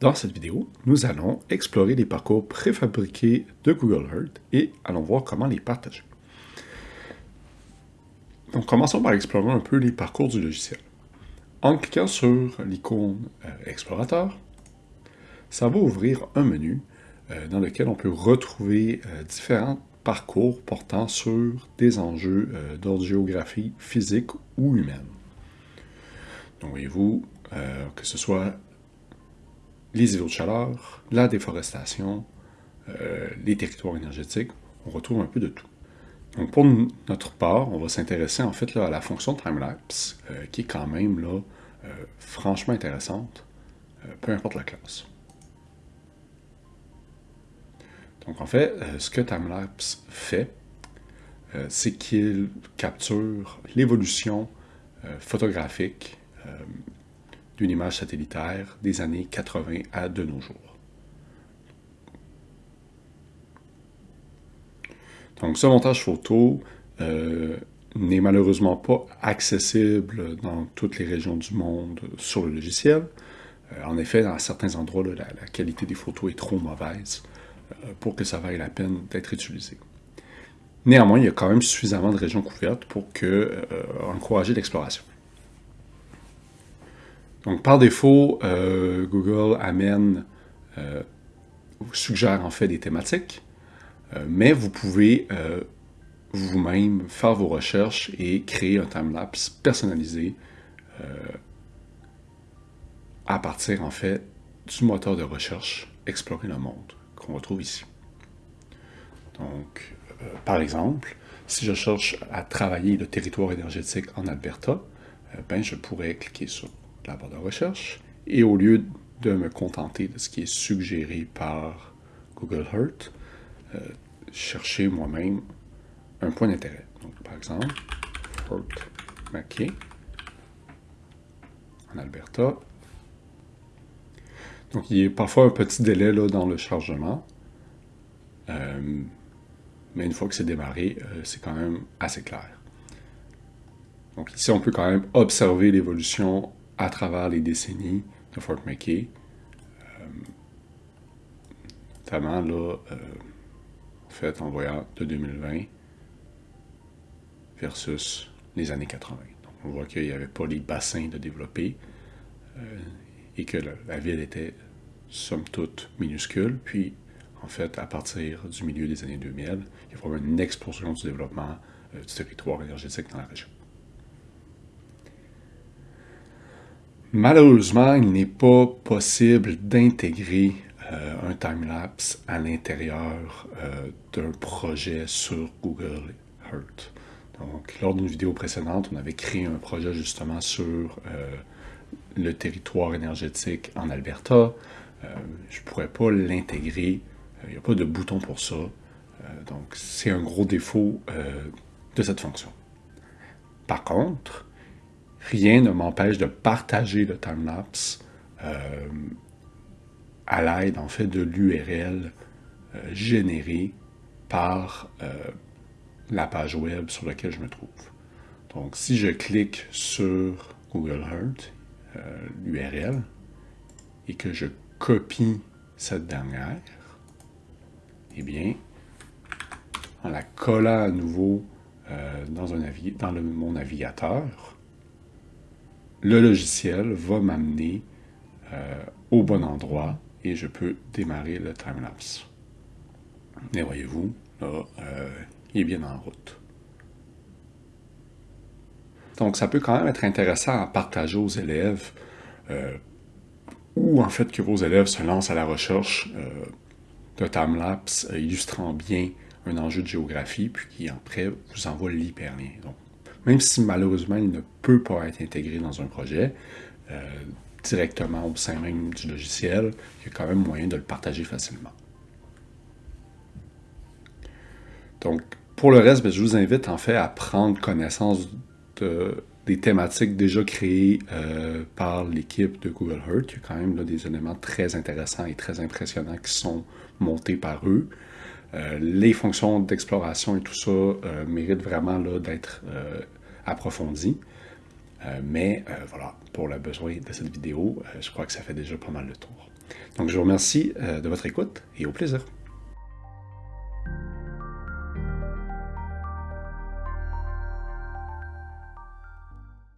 Dans cette vidéo, nous allons explorer les parcours préfabriqués de Google Earth et allons voir comment les partager. Donc, commençons par explorer un peu les parcours du logiciel. En cliquant sur l'icône euh, Explorateur, ça va ouvrir un menu euh, dans lequel on peut retrouver euh, différents parcours portant sur des enjeux d'ordre géographie physique ou humaine. Donc, voyez-vous, que ce soit les îlots de chaleur, la déforestation, euh, les territoires énergétiques, on retrouve un peu de tout. Donc pour notre part, on va s'intéresser en fait à la fonction timelapse, euh, qui est quand même euh, franchement intéressante, peu importe la classe. Donc en fait, ce que timelapse fait, c'est qu'il capture l'évolution photographique d'une image satellitaire des années 80 à de nos jours. Donc ce montage photo euh, n'est malheureusement pas accessible dans toutes les régions du monde sur le logiciel. Euh, en effet, dans certains endroits, la, qualité des photos est trop mauvaise euh, pour que ça vaille la peine d'être utilisé. Néanmoins, il y a quand même suffisamment de régions couvertes pour encourager l'exploration. Donc, par défaut, euh, Google amène, euh, suggère en fait des thématiques, euh, mais vous pouvez vous-même faire vos recherches et créer un timelapse personnalisé à partir en fait du moteur de recherche Explorer le monde qu'on retrouve ici. Donc, par exemple, si je cherche à travailler le territoire énergétique en Alberta, ben, je pourrais cliquer sur la barre de recherche, et au lieu de me contenter de ce qui est suggéré par Google Earth, euh, chercher moi-même un point d'intérêt. Donc, par exemple, Fort McKay, en Alberta. Donc, il y a parfois un petit délai là, dans le chargement. Euh, mais une fois que c'est démarré, euh, c'est quand même assez clair. Donc ici, on peut quand même observer l'évolution à travers les décennies de Fort McKay. Euh, notamment là, euh, fait en voyant de 2020 versus les années 80. Donc, on voit qu'il n'y avait pas les bassins de développer euh, et que la, ville était somme toute minuscule. Puis, en fait, à partir du milieu des années 2000, il y a vraiment une explosion du développement du territoire énergétique dans la région. Malheureusement, il n'est pas possible d'intégrer euh, un timelapse à l'intérieur euh, d'un projet sur Google Earth. Donc, lors d'une vidéo précédente, on avait créé un projet justement sur euh, le territoire énergétique en Alberta. je ne pourrais pas l'intégrer, il n'y a pas de bouton pour ça. donc, c'est un gros défaut de cette fonction. Par contre, rien ne m'empêche de partager le timelapse euh, à l'aide en fait de l'URL euh, générée par euh, la page web sur laquelle je me trouve. Donc si je clique sur Google Earth, l'URL, et que je copie cette dernière, eh bien, en la collant à nouveau dans mon navigateur, le logiciel va m'amener euh, au bon endroit et je peux démarrer le timelapse. Et voyez-vous, là, euh, il est bien en route. Donc, ça peut quand même être intéressant à partager aux élèves euh, ou en fait que vos élèves se lancent à la recherche d'un timelapse illustrant bien un enjeu de géographie, puis qui après vous envoie l'hyperlien. Même si malheureusement il ne peut pas être intégré dans un projet, euh, directement au sein même du logiciel, il y a quand même moyen de le partager facilement. Donc, pour le reste, ben, je vous invite en fait à prendre connaissance des thématiques déjà créées euh, par l'équipe de Google Earth. Il y a quand même des éléments très intéressants et très impressionnants qui sont montés par eux. Euh, les fonctions d'exploration et tout ça méritent vraiment d'être. Euh, mais euh, voilà, pour le besoin de cette vidéo, euh, je crois que ça fait déjà pas mal de tour. Donc, je vous remercie de votre écoute et au plaisir.